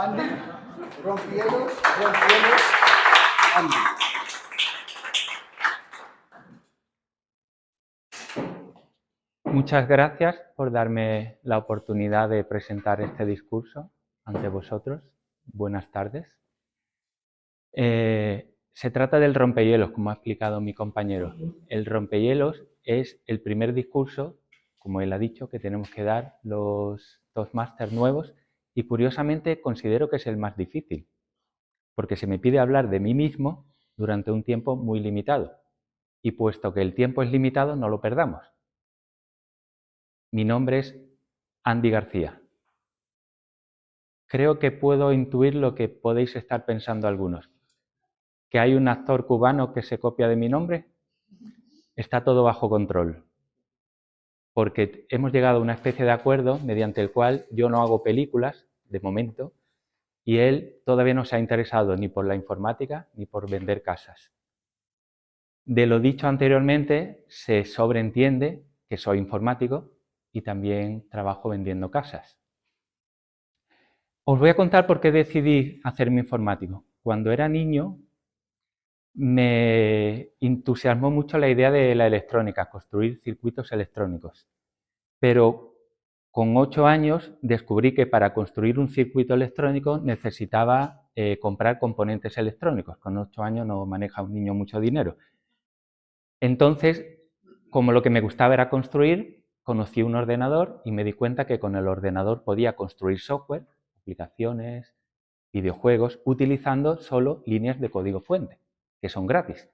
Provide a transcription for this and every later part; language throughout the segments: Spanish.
Andy, rompielos, rompielos, Andy. Muchas gracias por darme la oportunidad de presentar este discurso ante vosotros. Buenas tardes. Eh, se trata del rompehielos, como ha explicado mi compañero. El rompehielos es el primer discurso, como él ha dicho, que tenemos que dar los dos máster nuevos y curiosamente considero que es el más difícil, porque se me pide hablar de mí mismo durante un tiempo muy limitado. Y puesto que el tiempo es limitado, no lo perdamos. Mi nombre es Andy García. Creo que puedo intuir lo que podéis estar pensando algunos. ¿Que hay un actor cubano que se copia de mi nombre? Está todo bajo control. Porque hemos llegado a una especie de acuerdo mediante el cual yo no hago películas, de momento, y él todavía no se ha interesado ni por la informática ni por vender casas. De lo dicho anteriormente, se sobreentiende que soy informático y también trabajo vendiendo casas. Os voy a contar por qué decidí hacerme informático. Cuando era niño me entusiasmó mucho la idea de la electrónica, construir circuitos electrónicos. Pero con ocho años descubrí que para construir un circuito electrónico necesitaba eh, comprar componentes electrónicos. Con ocho años no maneja un niño mucho dinero. Entonces, como lo que me gustaba era construir, conocí un ordenador y me di cuenta que con el ordenador podía construir software, aplicaciones, videojuegos, utilizando solo líneas de código fuente que son gratis.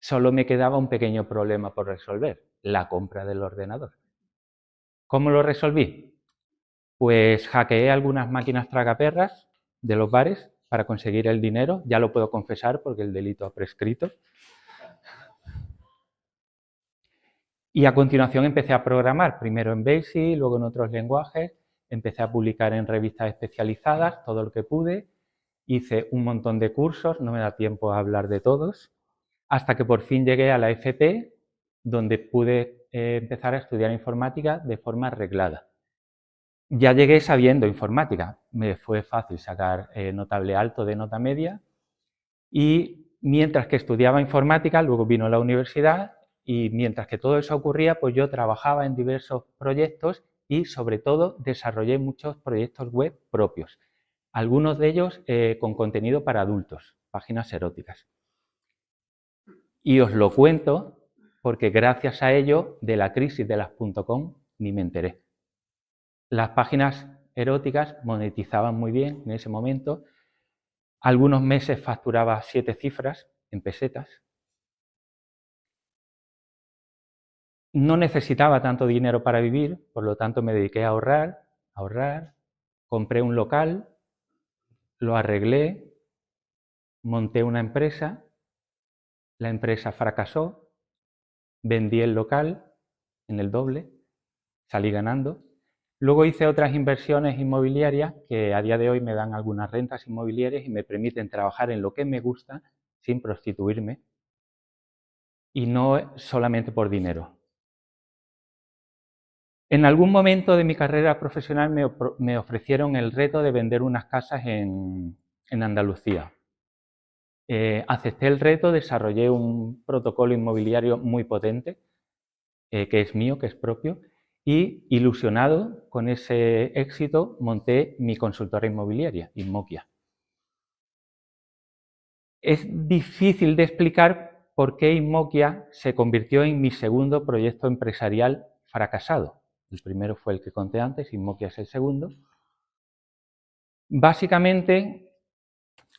Solo me quedaba un pequeño problema por resolver, la compra del ordenador. ¿Cómo lo resolví? Pues hackeé algunas máquinas tragaperras de los bares para conseguir el dinero, ya lo puedo confesar porque el delito ha prescrito. Y a continuación empecé a programar, primero en BASIC, luego en otros lenguajes, empecé a publicar en revistas especializadas todo lo que pude hice un montón de cursos, no me da tiempo a hablar de todos, hasta que por fin llegué a la FP, donde pude eh, empezar a estudiar informática de forma arreglada. Ya llegué sabiendo informática, me fue fácil sacar eh, notable alto de nota media y mientras que estudiaba informática, luego vino la universidad y mientras que todo eso ocurría, pues yo trabajaba en diversos proyectos y sobre todo desarrollé muchos proyectos web propios algunos de ellos eh, con contenido para adultos, páginas eróticas. Y os lo cuento porque gracias a ello de la crisis de las .com ni me enteré. Las páginas eróticas monetizaban muy bien en ese momento. Algunos meses facturaba siete cifras en pesetas. No necesitaba tanto dinero para vivir, por lo tanto me dediqué a ahorrar, a ahorrar. Compré un local lo arreglé, monté una empresa, la empresa fracasó, vendí el local en el doble, salí ganando. Luego hice otras inversiones inmobiliarias que a día de hoy me dan algunas rentas inmobiliarias y me permiten trabajar en lo que me gusta sin prostituirme y no solamente por dinero. En algún momento de mi carrera profesional me, ofrecieron el reto de vender unas casas en, Andalucía. Eh, acepté el reto, desarrollé un protocolo inmobiliario muy potente, eh, que es mío, que es propio, y ilusionado con ese éxito monté mi consultora inmobiliaria, Inmoquia. Es difícil de explicar por qué Inmoquia se convirtió en mi segundo proyecto empresarial fracasado. El primero fue el que conté antes, Inmoquia es el segundo. Básicamente,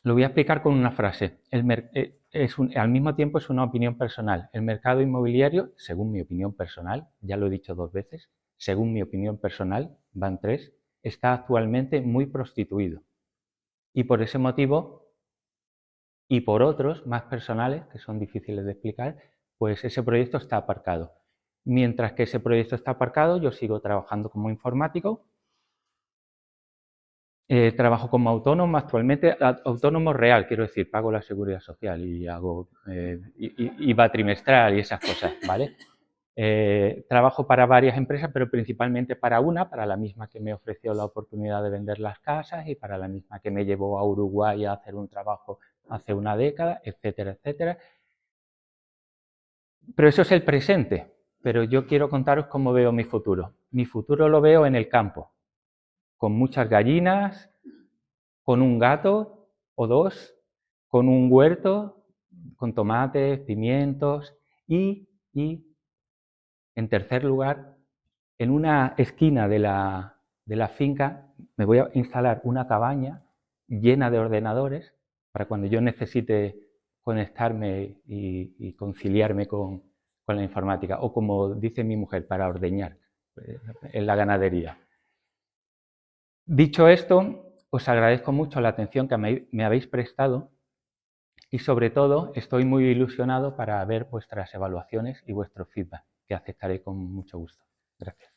lo voy a explicar con una frase. Eh, al mismo tiempo es una opinión personal. El mercado inmobiliario, según mi opinión personal, ya lo he dicho dos veces, según mi opinión personal, van tres, está actualmente muy prostituido. Y por ese motivo, y por otros más personales, que son difíciles de explicar, pues ese proyecto está aparcado. Mientras que ese proyecto está aparcado, yo sigo trabajando como informático. Eh, trabajo como autónomo actualmente, autónomo real, quiero decir, pago la seguridad social y hago eh, IVA trimestral y esas cosas, ¿vale? Eh, trabajo para varias empresas, pero principalmente para una, para la misma que me ofreció la oportunidad de vender las casas y para la misma que me llevó a Uruguay a hacer un trabajo hace una década, etcétera, etcétera. Pero eso es el presente, pero yo quiero contaros cómo veo mi futuro. Mi futuro lo veo en el campo, con muchas gallinas, con un gato o dos, con un huerto, con tomates, pimientos y, y en tercer lugar, en una esquina de la, de la finca me voy a instalar una cabaña llena de ordenadores para cuando yo necesite conectarme y, conciliarme con, con, la informática, o como dice mi mujer, para ordeñar eh, en la ganadería. Dicho esto, os agradezco mucho la atención que me, habéis prestado y sobre todo estoy muy ilusionado para ver vuestras evaluaciones y vuestro feedback que aceptaré con mucho gusto. Gracias.